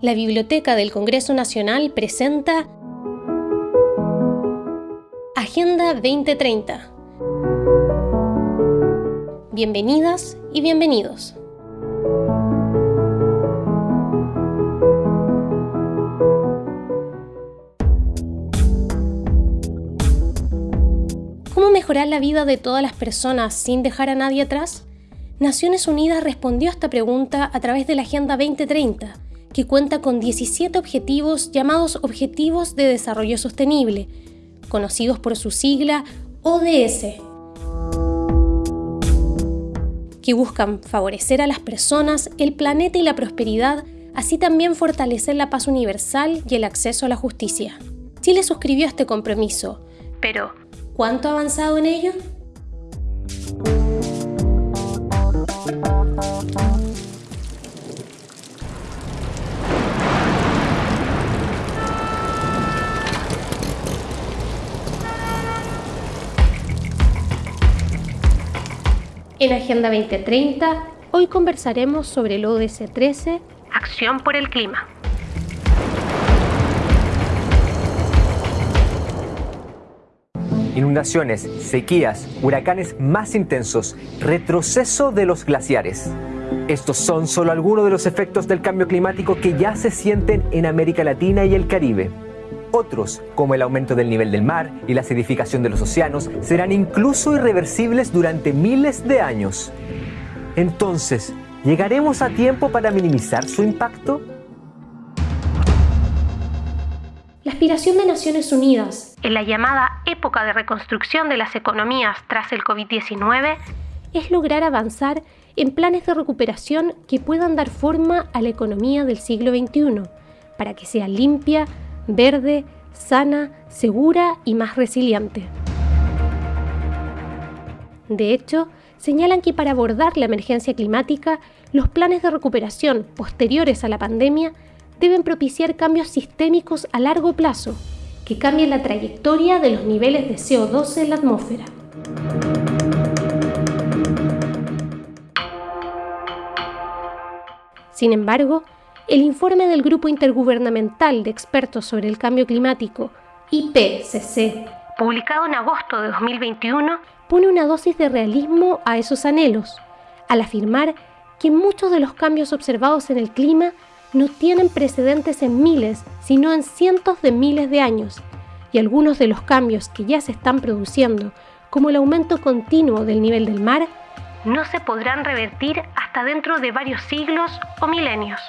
la Biblioteca del Congreso Nacional presenta Agenda 2030. Bienvenidas y bienvenidos. ¿Cómo mejorar la vida de todas las personas sin dejar a nadie atrás? Naciones Unidas respondió a esta pregunta a través de la Agenda 2030 que cuenta con 17 objetivos llamados Objetivos de Desarrollo Sostenible, conocidos por su sigla ODS, que buscan favorecer a las personas, el planeta y la prosperidad, así también fortalecer la paz universal y el acceso a la justicia. Chile suscribió este compromiso, pero ¿cuánto ha avanzado en ello? En Agenda 2030, hoy conversaremos sobre el ODS 13, Acción por el Clima. Inundaciones, sequías, huracanes más intensos, retroceso de los glaciares. Estos son solo algunos de los efectos del cambio climático que ya se sienten en América Latina y el Caribe. Otros, como el aumento del nivel del mar y la acidificación de los océanos, serán incluso irreversibles durante miles de años. Entonces, ¿llegaremos a tiempo para minimizar su impacto? La aspiración de Naciones Unidas en la llamada época de reconstrucción de las economías tras el COVID-19 es lograr avanzar en planes de recuperación que puedan dar forma a la economía del siglo XXI, para que sea limpia, verde, sana, segura y más resiliente. De hecho, señalan que para abordar la emergencia climática, los planes de recuperación posteriores a la pandemia deben propiciar cambios sistémicos a largo plazo que cambien la trayectoria de los niveles de CO2 en la atmósfera. Sin embargo, el informe del Grupo Intergubernamental de Expertos sobre el Cambio Climático, IPCC, publicado en agosto de 2021, pone una dosis de realismo a esos anhelos, al afirmar que muchos de los cambios observados en el clima no tienen precedentes en miles, sino en cientos de miles de años, y algunos de los cambios que ya se están produciendo, como el aumento continuo del nivel del mar, no se podrán revertir hasta dentro de varios siglos o milenios.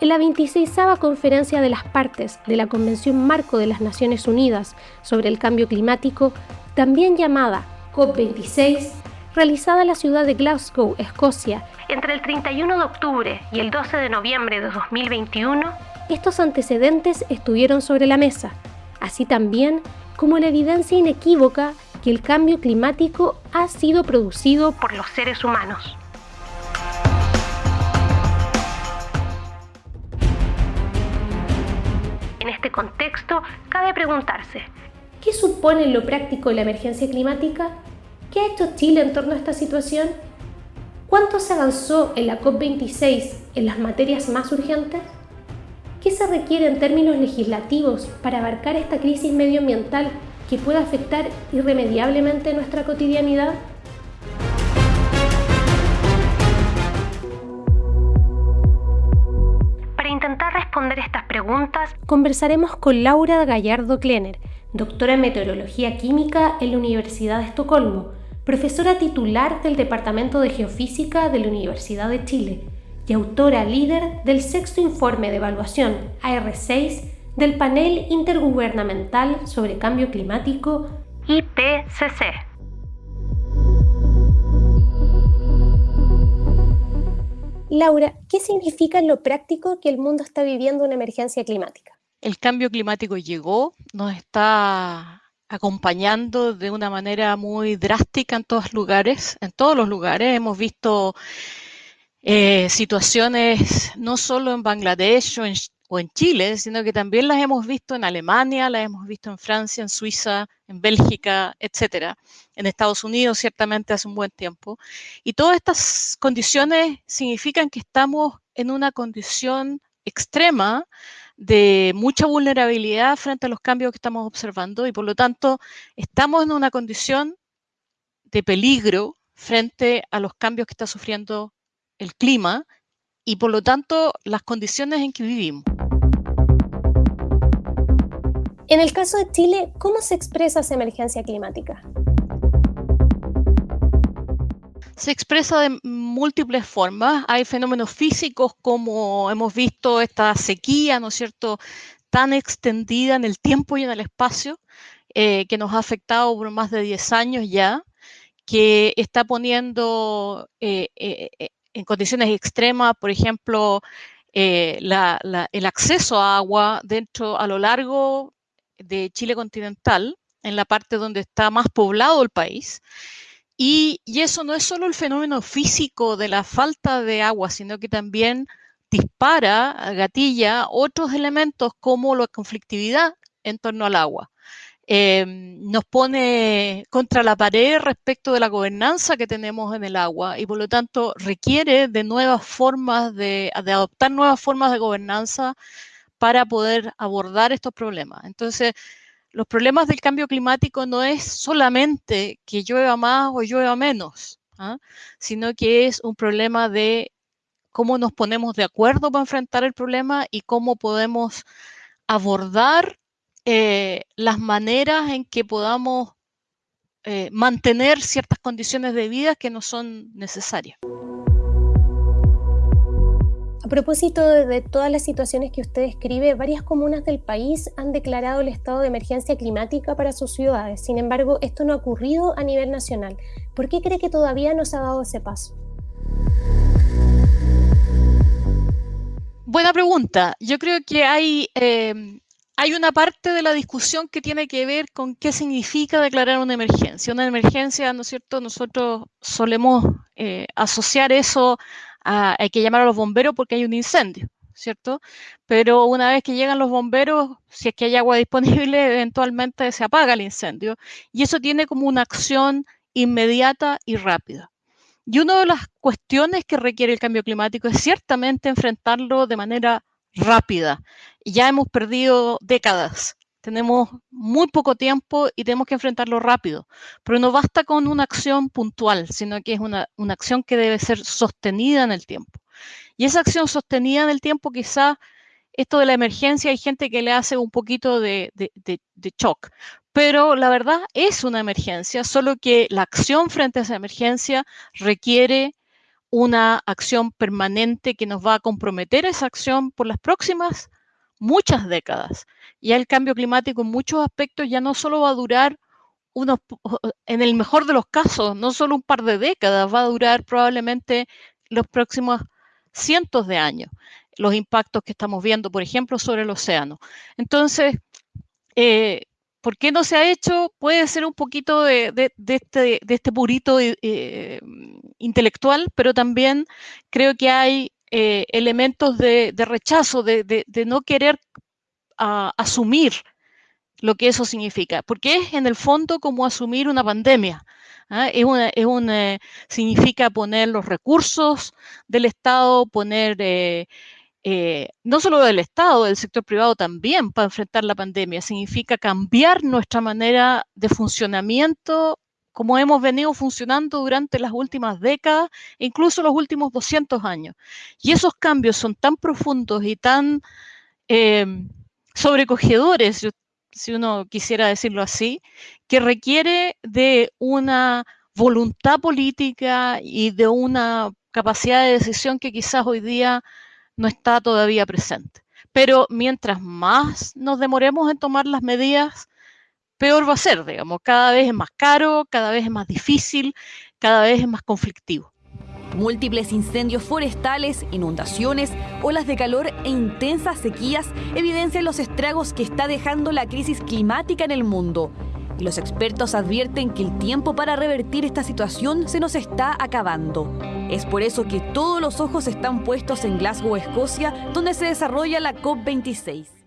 En la 26 Conferencia de las Partes de la Convención Marco de las Naciones Unidas sobre el Cambio Climático, también llamada COP26, realizada en la ciudad de Glasgow, Escocia, entre el 31 de octubre y el 12 de noviembre de 2021, estos antecedentes estuvieron sobre la mesa, así también como la evidencia inequívoca que el cambio climático ha sido producido por los seres humanos. En este contexto, cabe preguntarse, ¿qué supone en lo práctico la emergencia climática? ¿Qué ha hecho Chile en torno a esta situación? ¿Cuánto se avanzó en la COP26 en las materias más urgentes? ¿Qué se requiere en términos legislativos para abarcar esta crisis medioambiental que pueda afectar irremediablemente nuestra cotidianidad? responder estas preguntas, conversaremos con Laura Gallardo Klenner, doctora en Meteorología Química en la Universidad de Estocolmo, profesora titular del Departamento de Geofísica de la Universidad de Chile y autora líder del sexto informe de evaluación AR6 del Panel Intergubernamental sobre Cambio Climático IPCC. Laura, ¿qué significa en lo práctico que el mundo está viviendo una emergencia climática? El cambio climático llegó, nos está acompañando de una manera muy drástica en todos lugares, en todos los lugares. Hemos visto eh, situaciones no solo en Bangladesh o en o en Chile, sino que también las hemos visto en Alemania, las hemos visto en Francia, en Suiza, en Bélgica, etcétera, en Estados Unidos ciertamente hace un buen tiempo. Y todas estas condiciones significan que estamos en una condición extrema de mucha vulnerabilidad frente a los cambios que estamos observando y por lo tanto estamos en una condición de peligro frente a los cambios que está sufriendo el clima y por lo tanto las condiciones en que vivimos. En el caso de Chile, ¿cómo se expresa esa emergencia climática? Se expresa de múltiples formas. Hay fenómenos físicos como hemos visto esta sequía, ¿no es cierto?, tan extendida en el tiempo y en el espacio, eh, que nos ha afectado por más de 10 años ya, que está poniendo eh, eh, en condiciones extremas, por ejemplo, el acceso a agua dentro, a lo largo de Chile continental, en la parte donde está más poblado el país. Y, eso no es solo el fenómeno físico de la falta de agua, sino que también dispara, gatilla otros elementos como la conflictividad en torno al agua. Em, nos pone contra la pared respecto de la gobernanza que tenemos en el agua y por lo tanto requiere de nuevas formas de, de adoptar nuevas formas de gobernanza para poder abordar estos problemas. Entonces, los problemas del cambio climático no es solamente que llueva más o llueva menos, ¿ah? sino que es un problema de cómo nos ponemos de acuerdo para enfrentar el problema y cómo podemos abordar eh, las maneras en que podamos eh, mantener ciertas condiciones de vida que no son necesarias. A propósito de todas las situaciones que usted describe, varias comunas del país han declarado el estado de emergencia climática para sus ciudades. Sin embargo, esto no ha ocurrido a nivel nacional. ¿Por qué cree que todavía no se ha dado ese paso? Buena pregunta. Yo creo que hay, em, hay una parte de la discusión que tiene que ver con qué significa declarar una emergencia. Una emergencia, ¿no es cierto? Nosotros solemos eh, asociar eso hay que llamar a los bomberos porque hay un incendio, ¿cierto? Pero una vez que llegan los bomberos, si es que hay agua disponible, eventualmente se apaga el incendio. Y eso tiene como una acción inmediata y rápida. Y una de las cuestiones que requiere el cambio climático es ciertamente enfrentarlo de manera rápida. Ya hemos perdido décadas tenemos muy poco tiempo y tenemos que enfrentarlo rápido. Pero no basta con una acción puntual, sino que es una, acción que debe ser sostenida en el tiempo. Y esa acción sostenida en el tiempo, quizá esto de la emergencia, hay gente que le hace un poquito de, de, shock. Pero la verdad es una emergencia, solo que la acción frente a esa emergencia requiere una acción permanente que nos va a comprometer esa acción por las próximas muchas décadas. Ya el cambio climático en muchos aspectos ya no solo va a durar unos, en el mejor de los casos, no solo un par de décadas, va a durar probablemente los próximos cientos de años, los impactos que estamos viendo, por ejemplo, sobre el océano. Entonces, eh, ¿por qué no se ha hecho? Puede ser un poquito de, este, este, purito eh, intelectual, pero también creo que hay eh, elementos de, rechazo, de, no querer asumir lo que eso significa, porque es en el fondo como asumir una pandemia. ¿ah? Significa poner los recursos del Estado, poner eh, eh, no solo del Estado, del sector privado también para enfrentar la pandemia. Significa cambiar nuestra manera de funcionamiento como hemos venido funcionando durante las últimas décadas, incluso los últimos 200 años. Y esos cambios son tan profundos y tan eh, sobrecogedores, si uno quisiera decirlo así, que requiere de una voluntad política y de una capacidad de decisión que quizás hoy día no está todavía presente. Pero mientras más nos demoremos en tomar las medidas, peor va a ser, digamos, cada vez es más caro, cada vez es más difícil, cada vez es más conflictivo. Múltiples incendios forestales, inundaciones, olas de calor e intensas sequías evidencian los estragos que está dejando la crisis climática en el mundo. Y los expertos advierten que el tiempo para revertir esta situación se nos está acabando. Es por eso que todos los ojos están puestos en Glasgow, Escocia, donde se desarrolla la COP26.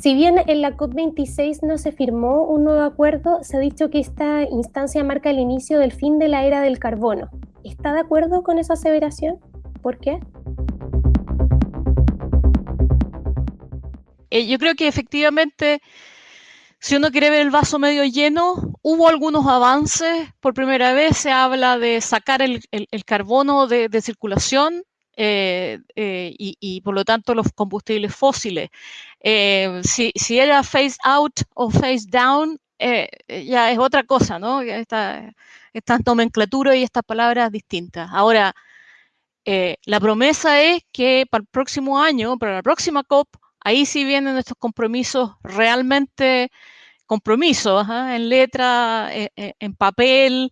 Si bien en la COP26 no se firmó un nuevo acuerdo, se ha dicho que esta instancia marca el inicio del fin de la era del carbono. ¿Está de acuerdo con esa aseveración? ¿Por qué? Eh, yo creo que efectivamente, si uno quiere ver el vaso medio lleno, hubo algunos avances. Por primera vez se habla de sacar el, carbono de, circulación eh, eh, y, por lo tanto los combustibles fósiles. Si, si, era phase out o phase down, ya es otra cosa, ¿no? Esta, esta nomenclatura y estas palabras distintas. Ahora, la promesa es que para el próximo año, para la próxima COP, Ahí sí vienen estos compromisos realmente compromisos, en letra, eh, eh, en papel,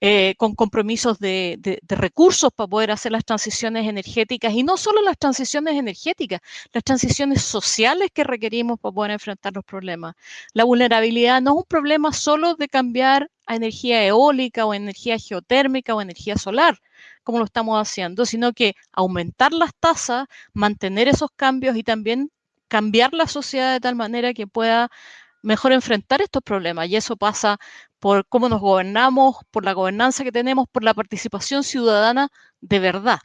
eh, con compromisos de, recursos para poder hacer las transiciones energéticas y no solo las transiciones energéticas, las transiciones sociales que requerimos para poder enfrentar los problemas. La vulnerabilidad no es un problema solo de cambiar a energía eólica o energía geotérmica o energía solar, como lo estamos haciendo, sino que aumentar las tasas, mantener esos cambios y también cambiar la sociedad de tal manera que pueda mejor enfrentar estos problemas. Y eso pasa por cómo nos gobernamos, por la gobernanza que tenemos, por la participación ciudadana de verdad.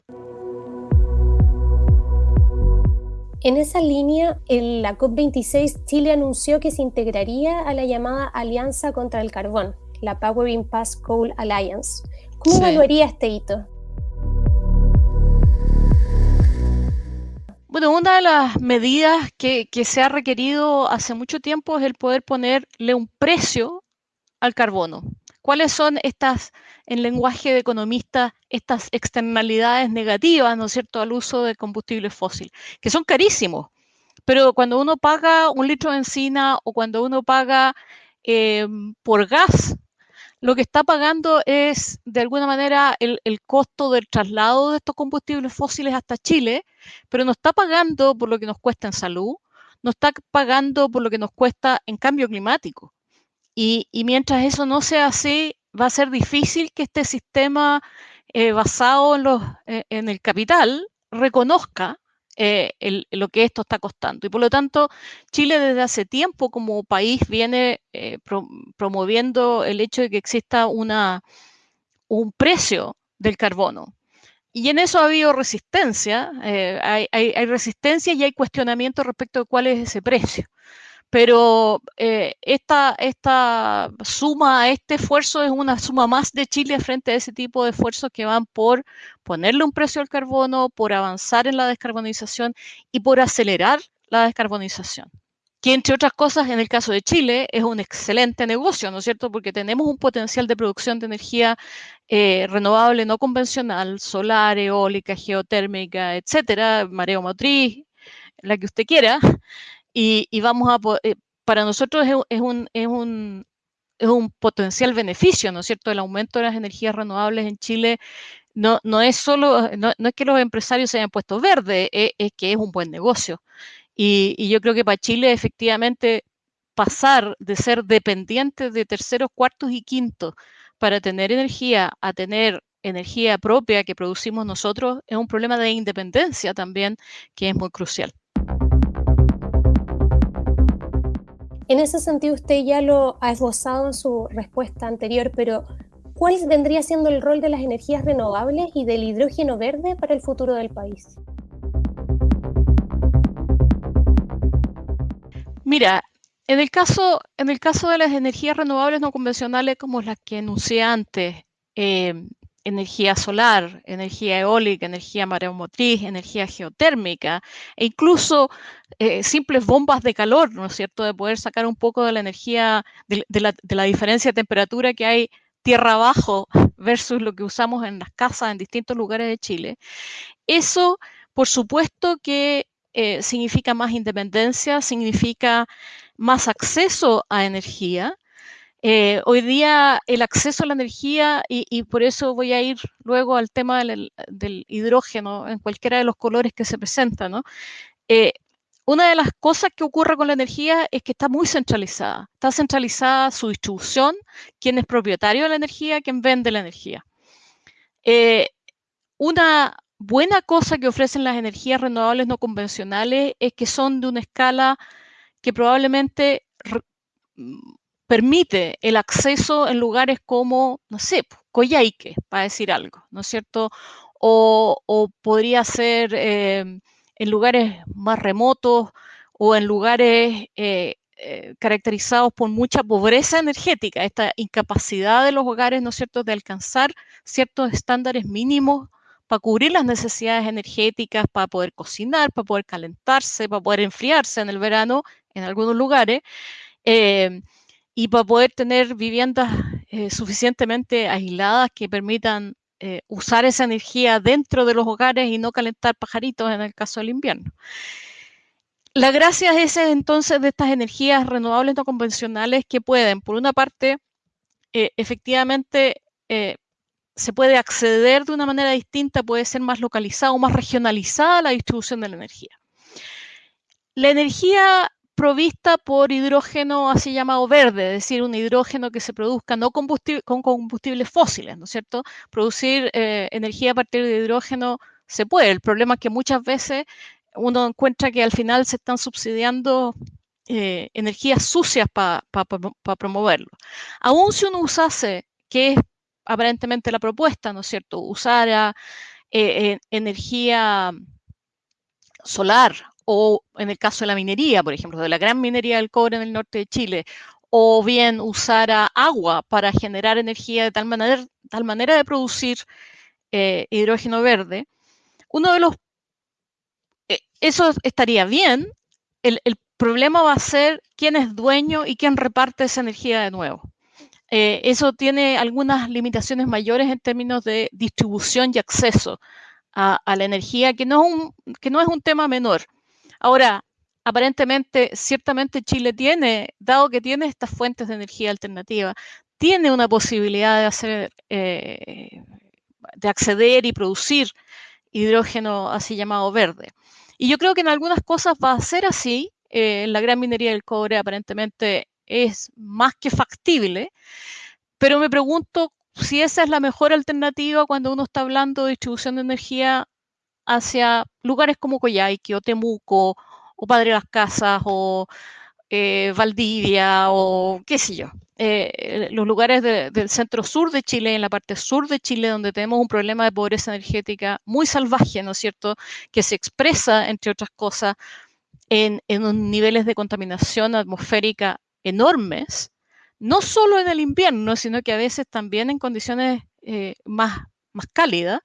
En esa línea, en la COP26, Chile anunció que se integraría a la llamada Alianza contra el Carbón, la Powering Pass Coal Alliance. ¿Cómo evaluaría este hito? Una de las medidas que, se ha requerido hace mucho tiempo es el poder ponerle un precio al carbono. ¿Cuáles son estas, en lenguaje de economista, estas externalidades negativas, ¿no es cierto?, al uso de combustible fósil, que son carísimos. Pero cuando uno paga un litro de encina o cuando uno paga eh, por gas lo que está pagando es, de alguna manera, el, costo del traslado de estos combustibles fósiles hasta Chile, pero no está pagando por lo que nos cuesta en salud, no está pagando por lo que nos cuesta en cambio climático. Y, mientras eso no sea así, va a ser difícil que este sistema eh, basado en, los, eh, en el capital reconozca eh, lo que esto está costando. Y por lo tanto, Chile desde hace tiempo como país viene eh, promoviendo el hecho de que exista una, un precio del carbono. Y en eso ha habido resistencia, eh, hay, hay, resistencia y hay cuestionamiento respecto de cuál es ese precio pero eh, esta, esta suma, este esfuerzo es una suma más de Chile frente a ese tipo de esfuerzos que van por ponerle un precio al carbono, por avanzar en la descarbonización y por acelerar la descarbonización. Que entre otras cosas, en el caso de Chile, es un excelente negocio, ¿no es cierto? Porque tenemos un potencial de producción de energía eh, renovable no convencional, solar, eólica, geotérmica, etcétera, mareo motriz, la que usted quiera, y, vamos a, eh, para nosotros es, un, es, un, es un potencial beneficio, ¿no es cierto? El aumento de las energías renovables en Chile no, no es solo, no, es que los empresarios se hayan puesto verde, es, es que es un buen negocio. Y, yo creo que para Chile efectivamente pasar de ser dependiente de terceros, cuartos y quintos para tener energía a tener energía propia que producimos nosotros es un problema de independencia también que es muy crucial. En ese sentido, usted ya lo ha esbozado en su respuesta anterior, pero ¿cuál vendría siendo el rol de las energías renovables y del hidrógeno verde para el futuro del país? Mira, en el caso, en el caso de las energías renovables no convencionales como las que enuncié antes, eh, energía solar, energía eólica, energía mareomotriz, energía geotérmica e incluso eh, simples bombas de calor, ¿no es cierto?, de poder sacar un poco de la energía, de, la, diferencia de temperatura que hay tierra abajo versus lo que usamos en las casas en distintos lugares de Chile. Eso, por supuesto que eh, significa más independencia, significa más acceso a energía, eh, hoy día el acceso a la energía, y, por eso voy a ir luego al tema del, hidrógeno en cualquiera de los colores que se presentan, ¿no? Eh, una de las cosas que ocurre con la energía es que está muy centralizada. Está centralizada su distribución, quién es propietario de la energía, quién vende la energía. Eh, una buena cosa que ofrecen las energías renovables no convencionales es que son de una escala que probablemente permite el acceso en lugares como, no sé, Coyhaique, para decir algo, ¿no es cierto? O, podría ser em, en lugares más remotos o en lugares eh, eh, caracterizados por mucha pobreza energética, esta incapacidad de los hogares, ¿no es cierto?, de alcanzar ciertos estándares mínimos para cubrir las necesidades energéticas, para poder cocinar, para poder calentarse, para poder enfriarse en el verano en algunos lugares. Em, y para poder tener viviendas eh, suficientemente aisladas que permitan eh, usar esa energía dentro de los hogares y no calentar pajaritos en el caso del invierno. La gracia es entonces de estas energías renovables no convencionales que pueden, por una parte, eh, efectivamente se puede acceder de una manera distinta, puede ser más localizada o más regionalizada la distribución de la energía. La energía provista por hidrógeno así llamado verde, es decir, un hidrógeno que se produzca no con combustibles fósiles, ¿no es cierto? Producir eh, energía a partir de hidrógeno se puede. El problema es que muchas veces uno encuentra que al final se están subsidiando eh, energías sucias para promoverlo. Aún si uno usase, que es aparentemente la propuesta, ¿no es cierto? Usara eh, energía solar o en el caso de la minería, por ejemplo, de la gran minería del cobre en el norte de Chile, o bien usar agua para generar energía de tal manera, tal manera de producir eh, hidrógeno verde, uno de los... Eh, eso estaría bien, el, problema va a ser quién es dueño y quién reparte esa energía de nuevo. Eh, eso tiene algunas limitaciones mayores en términos de distribución y acceso a, a la energía, que no, es un, que no es un tema menor. Ahora, aparentemente, ciertamente Chile tiene, dado que tiene estas fuentes de energía alternativa, tiene una posibilidad de hacer, eh, de acceder y producir hidrógeno así llamado verde. Y yo creo que en algunas cosas va a ser así. Eh, la gran minería del cobre aparentemente es más que factible, pero me pregunto si esa es la mejor alternativa cuando uno está hablando de distribución de energía hacia lugares como Coyhaique o Temuco o Padre Las Casas o eh, Valdivia o qué sé yo. Eh, los lugares del centro sur de Chile, en la parte sur de Chile, donde tenemos un problema de pobreza energética muy salvaje, ¿no es cierto?, que se expresa, entre otras cosas, en, en niveles de contaminación atmosférica enormes, no solo en el invierno, sino que a veces también en condiciones eh, más, más cálidas,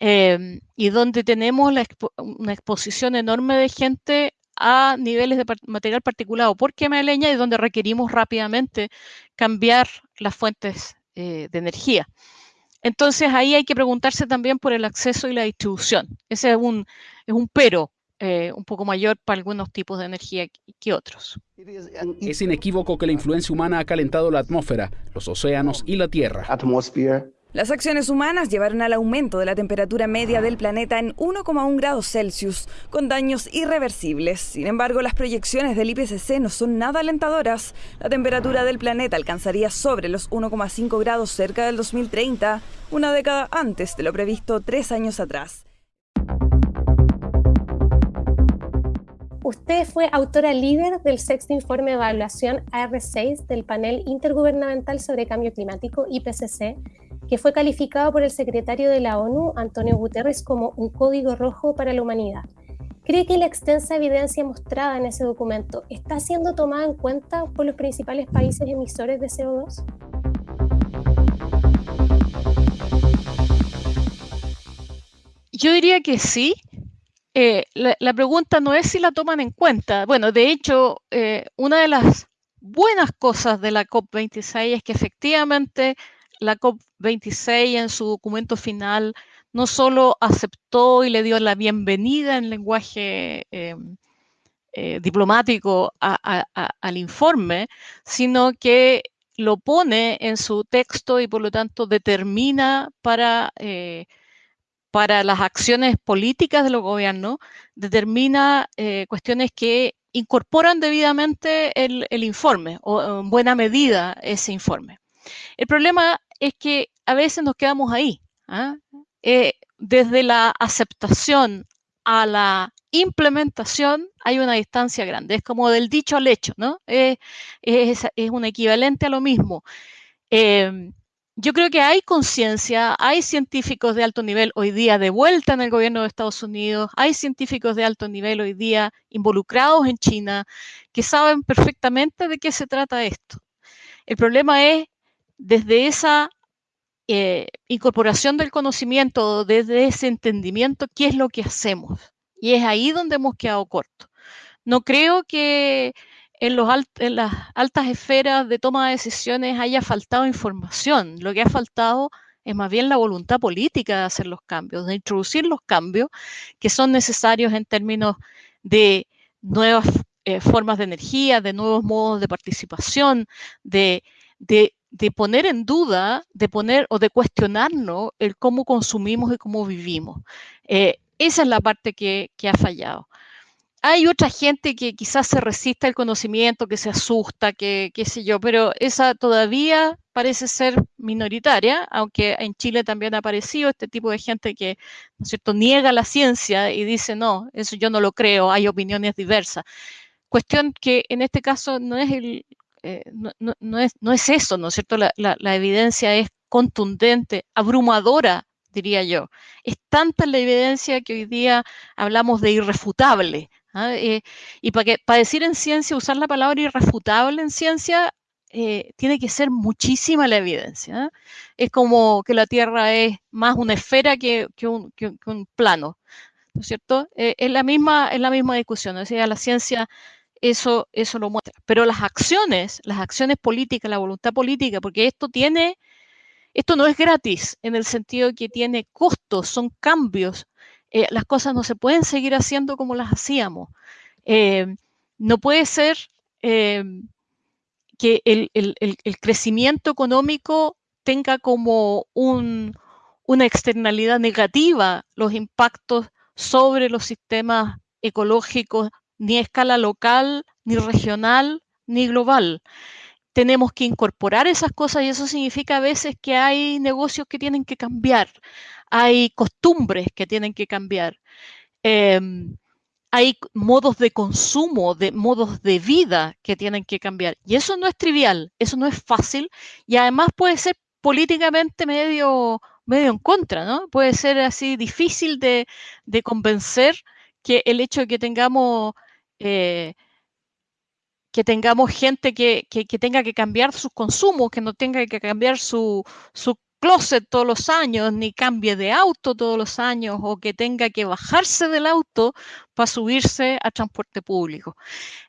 Em, y donde tenemos una exposición enorme de gente a niveles de material particulado por quema de leña y donde requerimos rápidamente cambiar las fuentes eh, de energía. Entonces ahí hay que preguntarse también por el acceso y la distribución. Ese es un, es un pero eh, un poco mayor para algunos tipos de energía que otros. Es inequívoco que la influencia humana ha calentado la atmósfera, los océanos y la Tierra. Las acciones humanas llevaron al aumento de la temperatura media del planeta en 1,1 grados Celsius, con daños irreversibles. Sin embargo, las proyecciones del IPCC no son nada alentadoras. La temperatura del planeta alcanzaría sobre los 1,5 grados cerca del 2030, una década antes de lo previsto tres años atrás. Usted fue autora líder del sexto informe de evaluación AR6 del panel intergubernamental sobre cambio climático IPCC que fue calificado por el secretario de la ONU, Antonio Guterres, como un código rojo para la humanidad. ¿Cree que la extensa evidencia mostrada en ese documento está siendo tomada en cuenta por los principales países emisores de CO2? Yo diría que sí. Eh, la, pregunta no es si la toman en cuenta. Bueno, de hecho, eh, una de las buenas cosas de la COP26 es que efectivamente la COP26 en su documento final no solo aceptó y le dio la bienvenida en lenguaje eh, eh, diplomático al informe, sino que lo pone en su texto y por lo tanto determina para, eh, para las acciones políticas de los gobiernos, determina cuestiones que incorporan debidamente el, el, informe o en buena medida ese informe. El problema es que a veces nos quedamos ahí, ¿ah? eh, desde la aceptación a la implementación hay una distancia grande. Es como del dicho al hecho, ¿no? Es, un equivalente a lo mismo. Em, yo creo que hay conciencia, hay científicos de alto nivel hoy día de vuelta en el gobierno de Estados Unidos, hay científicos de alto nivel hoy día involucrados en China que saben perfectamente de qué se trata esto. El problema es desde esa eh, incorporación del conocimiento, desde ese entendimiento, qué es lo que hacemos. Y es ahí donde hemos quedado cortos. No creo que en las altas esferas de toma de decisiones haya faltado información. Lo que ha faltado es más bien la voluntad política de hacer los cambios, de introducir los cambios que son necesarios en términos de nuevas eh, formas de energía, de nuevos modos de participación, de, de, poner en duda, de poner o de cuestionarnos el cómo consumimos y cómo vivimos. Eh, esa es la parte que, ha fallado hay otra gente que quizás se resiste al conocimiento, que se asusta, que qué sé yo, pero esa todavía parece ser minoritaria, aunque en Chile también ha aparecido este tipo de gente que, ¿no cierto?, niega la ciencia y dice, no, eso yo no lo creo, hay opiniones diversas. Cuestión que en este caso no es, el, eh, no, es, no es eso, ¿no es cierto? La, la evidencia es contundente, abrumadora, diría yo. Es tanta la evidencia que hoy día hablamos de irrefutable. ¿ah? Eh, y para, que, para decir en ciencia, usar la palabra irrefutable en ciencia, eh, tiene que ser muchísima la evidencia. ¿ah? Es como que la Tierra es más una esfera que, un, plano, ¿no es cierto? Es, la misma, es la misma discusión, o sea, la ciencia eso, eso lo muestra. Pero las acciones, las acciones políticas, la voluntad política, porque esto tiene, esto no es gratis en el sentido que tiene costos, son cambios, eh, las cosas no se pueden seguir haciendo como las hacíamos. Eh, no puede ser eh, que el, crecimiento económico tenga como una externalidad negativa los impactos sobre los sistemas ecológicos, ni a escala local, ni regional, ni global tenemos que incorporar esas cosas y eso significa a veces que hay negocios que tienen que cambiar, hay costumbres que tienen que cambiar, em, hay modos de consumo, de modos de vida que tienen que cambiar. Y eso no es trivial, eso no es fácil y además puede ser políticamente medio, medio en contra, ¿no? Puede ser así difícil de, convencer que el hecho de que tengamos... Eh, que tengamos gente que, tenga que cambiar sus consumos, que no tenga que cambiar su, closet todos los años, ni cambie de auto todos los años, o que tenga que bajarse del auto para subirse a transporte público.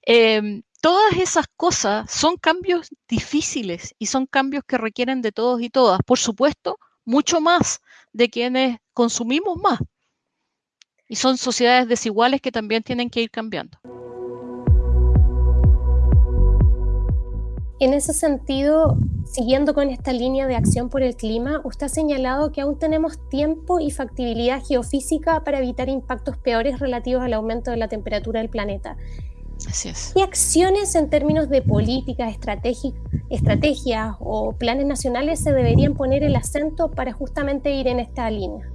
Em, todas esas cosas son cambios difíciles y son cambios que requieren de todos y todas. Por supuesto, mucho más de quienes consumimos más. Y son sociedades desiguales que también tienen que ir cambiando. En ese sentido, siguiendo con esta línea de acción por el clima, usted ha señalado que aún tenemos tiempo y factibilidad geofísica para evitar impactos peores relativos al aumento de la temperatura del planeta. Así es. ¿Qué acciones en términos de políticas, estrategias o planes nacionales se deberían poner el acento para justamente ir en esta línea?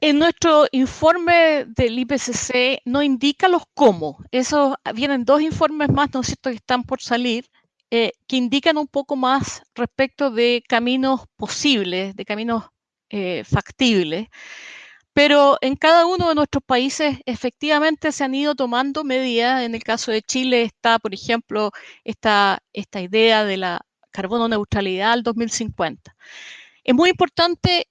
En nuestro informe del IPCC no indica los cómo. Eso vienen dos informes más, ¿no es cierto?, que están por salir, eh, que indican un poco más respecto de caminos posibles, de caminos eh, factibles. Pero en cada uno de nuestros países efectivamente se han ido tomando medidas. En el caso de Chile está, por ejemplo, esta, esta idea de la carbono neutralidad al 2050. Es muy importante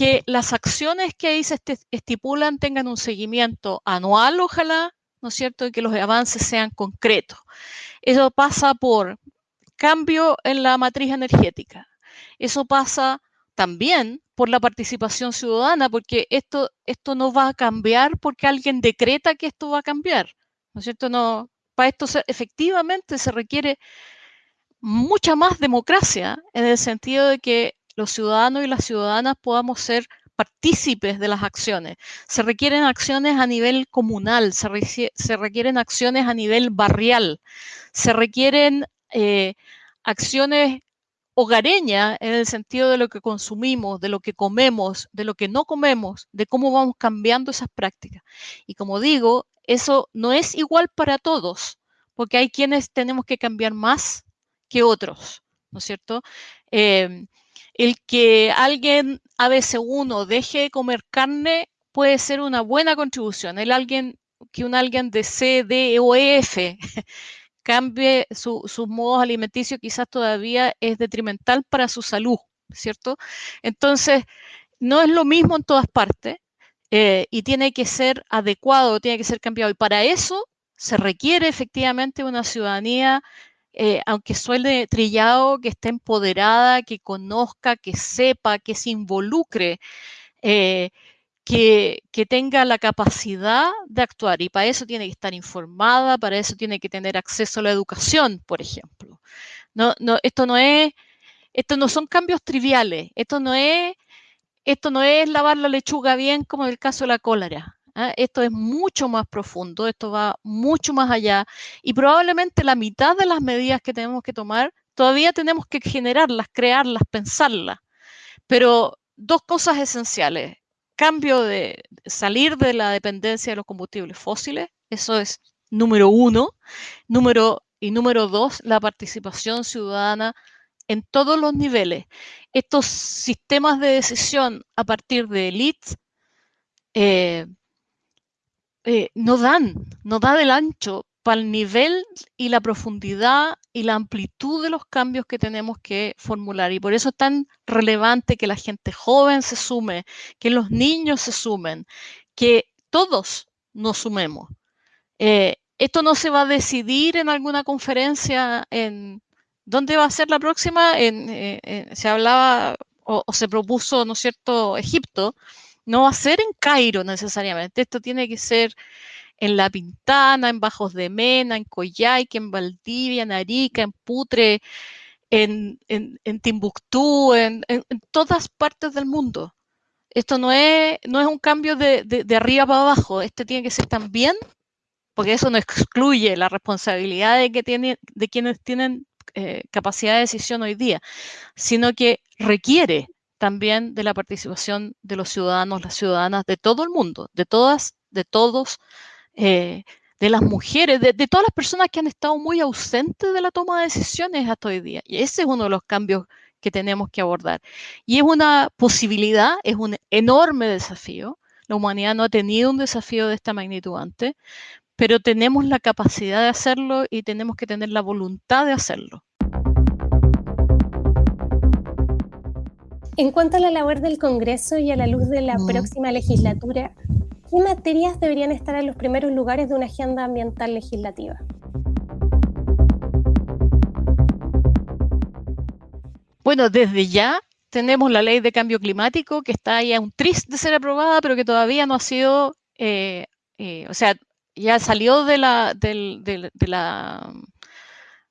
que las acciones que ahí se estipulan tengan un seguimiento anual, ojalá, ¿no es cierto? Y que los avances sean concretos. Eso pasa por cambio en la matriz energética. Eso pasa también por la participación ciudadana, porque esto, esto no va a cambiar porque alguien decreta que esto va a cambiar. ¿No es cierto? No, para esto efectivamente se requiere mucha más democracia en el sentido de que los ciudadanos y las ciudadanas podamos ser partícipes de las acciones. Se requieren acciones a nivel comunal, se, requieren acciones a nivel barrial, se requieren eh, acciones hogareña en el sentido de lo que consumimos, de lo que comemos, de lo que no comemos, de cómo vamos cambiando esas prácticas. Y como digo, eso no es igual para todos, porque hay quienes tenemos que cambiar más que otros, ¿no es cierto? Em, el que alguien ABC1 deje de comer carne puede ser una buena contribución. El alguien que un alguien de C, D o F cambie sus modos alimenticios quizás todavía es detrimental para su salud, ¿cierto? Entonces, no es lo mismo en todas partes eh, y tiene que ser adecuado, tiene que ser cambiado. Y para eso se requiere efectivamente una ciudadanía, eh, aunque suele trillado, que esté empoderada, que conozca, que sepa, que se involucre. Eh, que, tenga la capacidad de actuar y para eso tiene que estar informada, para eso tiene que tener acceso a la educación, por ejemplo. No, no, esto no es, esto no son cambios triviales, esto no es, esto no es lavar la lechuga bien como en el caso de la cólera. ¿Ah? Esto es mucho más profundo, esto va mucho más allá y probablemente la mitad de las medidas que tenemos que tomar todavía tenemos que generarlas, crearlas, pensarlas. Pero dos cosas esenciales cambio de salir de la dependencia de los combustibles fósiles, eso es número uno. Número, y número dos, la participación ciudadana en todos los niveles. Estos sistemas de decisión a partir de elites eh, eh, no dan, no da del ancho para el nivel y la profundidad y la amplitud de los cambios que tenemos que formular. Y por eso es tan relevante que la gente joven se sume, que los niños se sumen, que todos nos sumemos. Eh, esto no se va a decidir en alguna conferencia en... ¿Dónde va a ser la próxima? Eh, se hablaba o, o se propuso, ¿no es cierto?, Egipto. No va a ser en Cairo necesariamente. Esto tiene que ser en La Pintana, en Bajos de Mena, en Coyhaique, en Valdivia, en Arica, en Putre, en, Timbuktu, en, todas partes del mundo. Esto no es, no es un cambio de, arriba para abajo, este tiene que ser también, porque eso no excluye la responsabilidad de, que tiene, de quienes tienen eh, capacidad de decisión hoy día, sino que requiere también de la participación de los ciudadanos, las ciudadanas de todo el mundo, de todas, de todos eh, de las mujeres, de, todas las personas que han estado muy ausentes de la toma de decisiones hasta hoy día. Y ese es uno de los cambios que tenemos que abordar. Y es una posibilidad, es un enorme desafío. La humanidad no ha tenido un desafío de esta magnitud antes, pero tenemos la capacidad de hacerlo y tenemos que tener la voluntad de hacerlo. En cuanto a la labor del Congreso y a la luz de la próxima legislatura, ¿qué materias deberían estar en los primeros lugares de una agenda ambiental legislativa? Bueno, desde ya tenemos la ley de cambio climático que está ahí a un triste de ser aprobada, pero que todavía no ha sido, eh, eh, o sea, ya salió de la, del, de la,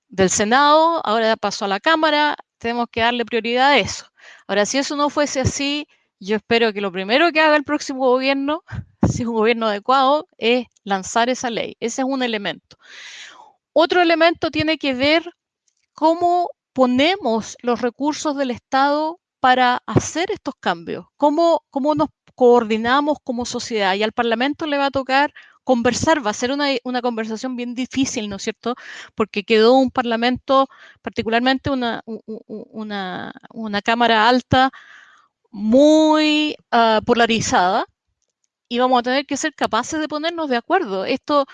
del Senado, ahora pasó a la Cámara, tenemos que darle prioridad a eso. Ahora, si eso no fuese así, yo espero que lo primero que haga el próximo gobierno, si es un gobierno adecuado, es lanzar esa ley. Ese es un elemento. Otro elemento tiene que ver cómo ponemos los recursos del Estado para hacer estos cambios, cómo, cómo nos coordinamos como sociedad. Y al Parlamento le va a tocar conversar, va a ser una, una, conversación bien difícil, ¿no es cierto? Porque quedó un parlamento, particularmente una, una, una Cámara alta, muy uh, polarizada y vamos a tener que ser capaces de ponernos de acuerdo. Esto,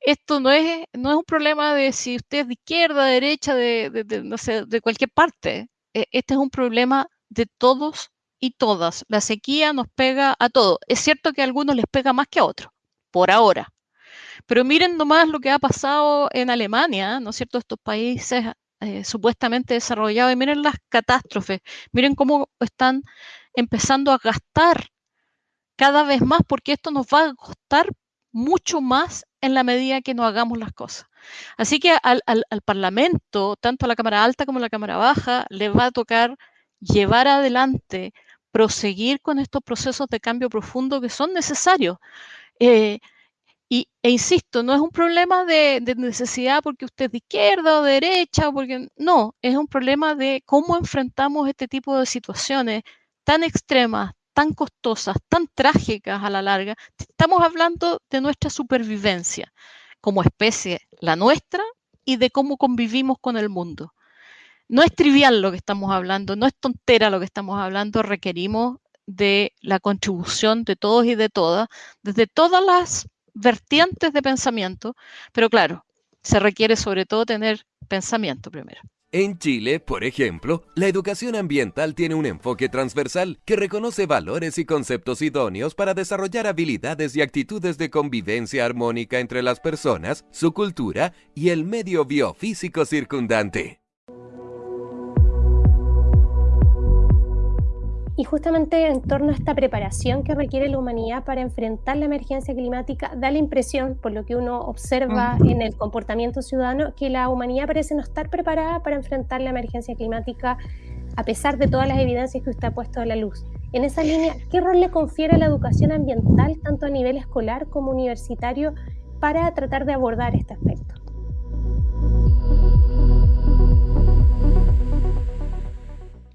esto no, es, no es un problema de si usted es de izquierda, derecha, de, de, no sé, de cualquier parte. E, este es un problema de todos y todas. La sequía nos pega a todos. Es cierto que a algunos les pega más que a otros, por ahora. Pero miren nomás lo que ha pasado en Alemania, ¿no es cierto? Estos países eh, supuestamente desarrollados y miren las catástrofes, miren cómo están empezando a gastar cada vez más porque esto nos va a costar mucho más en la medida que no hagamos las cosas. Así que al, Parlamento, tanto a la Cámara Alta como a la Cámara Baja, le va a tocar llevar adelante, proseguir con estos procesos de cambio profundo que son necesarios. Eh, Y, e insisto, no es un problema de, necesidad porque usted es de izquierda o de derecha, porque no, es un problema de cómo enfrentamos este tipo de situaciones tan extremas, tan costosas, tan trágicas a la larga. Estamos hablando de nuestra supervivencia como especie, la nuestra, y de cómo convivimos con el mundo. No es trivial lo que estamos hablando, no es tontera lo que estamos hablando, requerimos de la contribución de todos y de todas, desde todas las vertientes de pensamiento, pero claro, se requiere sobre todo tener pensamiento primero. En Chile, por ejemplo, la educación ambiental tiene un enfoque transversal que reconoce valores y conceptos idóneos para desarrollar habilidades y actitudes de convivencia armónica entre las personas, su cultura y el medio biofísico circundante. Y justamente en torno a esta preparación que requiere la humanidad para enfrentar la emergencia climática, da la impresión, por lo que uno observa en el comportamiento ciudadano, que la humanidad parece no estar preparada para enfrentar la emergencia climática a pesar de todas las evidencias que usted ha puesto a la luz. En esa línea, ¿qué rol le confiere la educación ambiental, tanto a nivel escolar como universitario, para tratar de abordar este aspecto?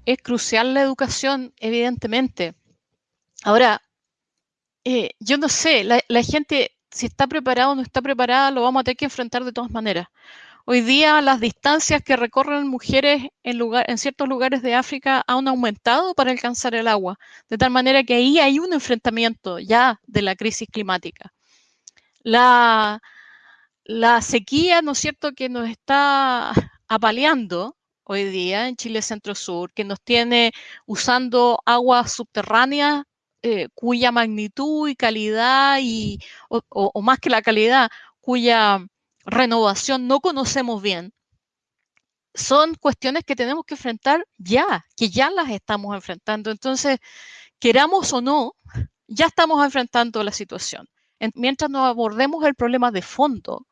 Es crucial la educación, evidentemente. Ahora, eh, yo no sé, la, gente, si está preparada o no está preparada, lo vamos a tener que enfrentar de todas maneras. Hoy día las distancias que recorren mujeres en, lugar, en ciertos lugares de África han aumentado para alcanzar el agua, de tal manera que ahí hay un enfrentamiento ya de la crisis climática. La, la sequía, ¿no es cierto?, que nos está apaleando, hoy día en Chile Centro Sur, que nos tiene usando aguas subterráneas eh, cuya magnitud y calidad, y, o, más que la calidad, cuya renovación no conocemos bien, son cuestiones que tenemos que enfrentar ya, que ya las estamos enfrentando. Entonces, queramos o no, ya estamos enfrentando la situación. Mientras nos abordemos el problema de fondo,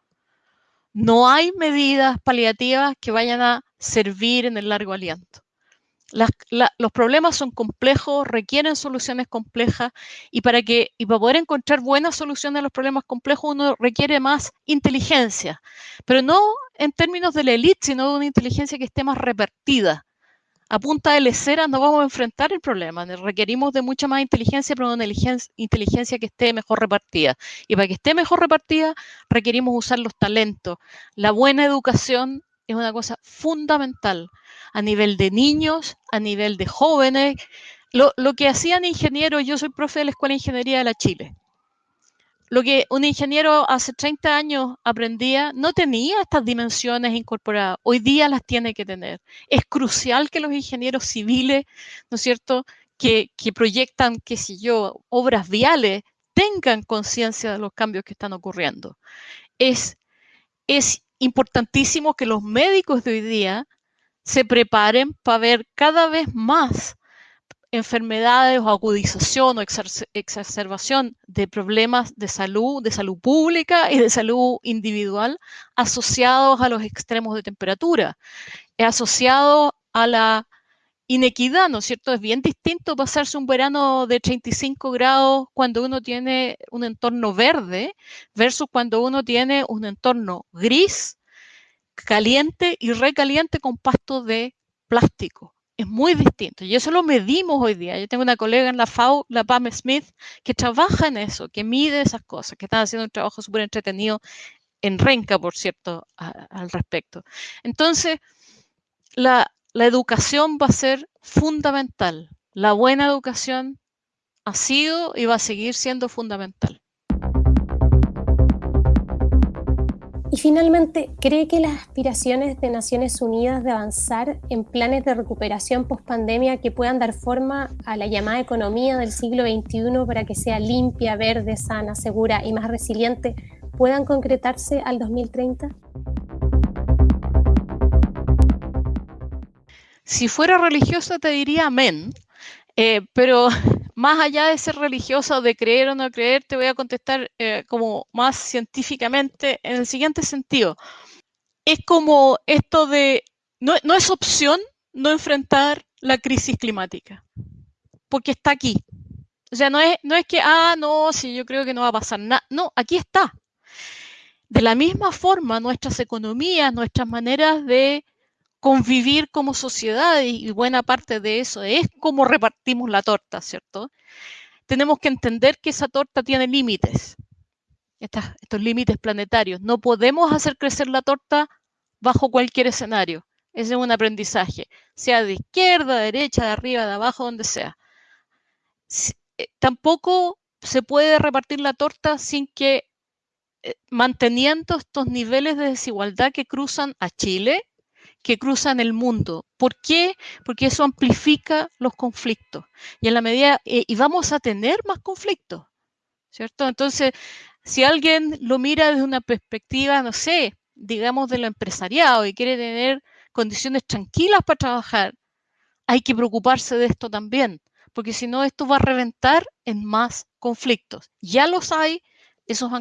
no hay medidas paliativas que vayan a servir en el largo aliento. los problemas son complejos, requieren soluciones complejas y para, que, y para poder encontrar buenas soluciones a los problemas complejos uno requiere más inteligencia, pero no en términos de la élite, sino de una inteligencia que esté más repartida, a punta de lecera no vamos a enfrentar el problema. Requerimos de mucha más inteligencia, pero una inteligencia que esté mejor repartida. Y para que esté mejor repartida, requerimos usar los talentos. La buena educación es una cosa fundamental a nivel de niños, a nivel de jóvenes. Lo, lo que hacían ingenieros, yo soy profe de la Escuela de Ingeniería de la Chile. Lo que un ingeniero hace 30 años aprendía no tenía estas dimensiones incorporadas. Hoy día las tiene que tener. Es crucial que los ingenieros civiles, ¿no es cierto?, que, proyectan, qué sé yo, obras viales, tengan conciencia de los cambios que están ocurriendo. Es, es importantísimo que los médicos de hoy día se preparen para ver cada vez más enfermedades o agudización o exacerbación de problemas de salud, de salud pública y de salud individual asociados a los extremos de temperatura, asociados a la inequidad, ¿no es cierto? Es bien distinto pasarse un verano de 35 grados cuando uno tiene un entorno verde versus cuando uno tiene un entorno gris, caliente y recaliente con pasto de plástico es muy distinto. Y eso lo medimos hoy día. Yo tengo una colega en la FAO, la Pam Smith, que trabaja en eso, que mide esas cosas, que están haciendo un trabajo súper entretenido en Renca, por cierto, al respecto. Entonces, la educación va a ser fundamental. La buena educación ha sido y va a seguir siendo fundamental. Y finalmente, ¿cree que las aspiraciones de Naciones Unidas de avanzar en planes de recuperación post-pandemia que puedan dar forma a la llamada economía del siglo XXI para que sea limpia, verde, sana, segura y más resiliente puedan concretarse al 2030? Si fuera religiosa te diría amén, eh, pero más allá de ser religiosa o de creer o no creer, te voy a contestar eh, como más científicamente en el siguiente sentido. Es como esto de, no, no es opción no enfrentar la crisis climática, porque está aquí. O sea, no es, no es que, ah, no, si yo creo que no va a pasar nada. No, aquí está. De la misma forma, nuestras economías, nuestras maneras de convivir como sociedad, y buena parte de eso es cómo repartimos la torta, ¿cierto? Tenemos que entender que esa torta tiene límites, estos límites planetarios. No podemos hacer crecer la torta bajo cualquier escenario. Ese es un aprendizaje, sea de izquierda, derecha, de arriba, de abajo, donde sea. Eh, tampoco se puede repartir la torta sin que eh, manteniendo estos niveles de desigualdad que cruzan a Chile, que cruzan el mundo. ¿Por qué? Porque eso amplifica los conflictos. Y en la medida, eh, y vamos a tener más conflictos, ¿cierto? Entonces, si alguien lo mira desde una perspectiva, no sé, digamos de lo empresariado y quiere tener condiciones tranquilas para trabajar, hay que preocuparse de esto también, porque si no, esto va a reventar en más conflictos. Ya los hay, esos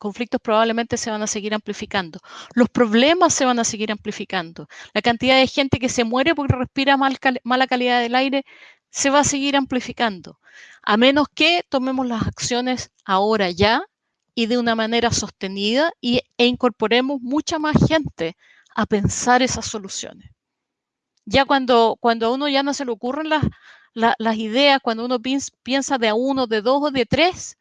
conflictos probablemente se van a seguir amplificando. Los problemas se van a seguir amplificando. La cantidad de gente que se muere porque respira mala calidad del aire se va a seguir amplificando. A menos que tomemos las acciones ahora ya y de una manera sostenida y, e incorporemos mucha más gente a pensar esas soluciones. Ya cuando, cuando a uno ya no se le ocurren las, las ideas, cuando uno piensa de a uno, de dos o de tres,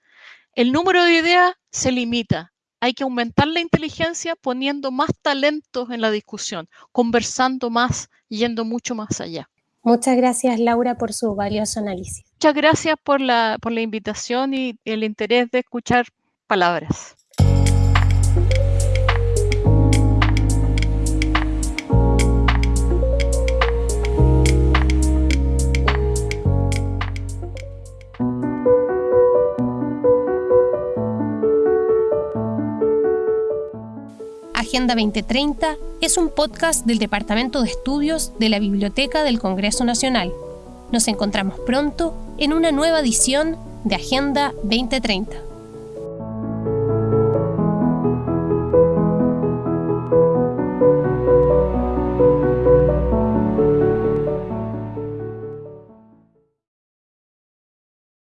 el número de ideas se limita. Hay que aumentar la inteligencia poniendo más talentos en la discusión, conversando más, yendo mucho más allá. Muchas gracias, Laura, por su valioso análisis. Muchas gracias por la, por la invitación y el interés de escuchar palabras. Agenda 2030 es un podcast del Departamento de Estudios de la Biblioteca del Congreso Nacional. Nos encontramos pronto en una nueva edición de Agenda 2030.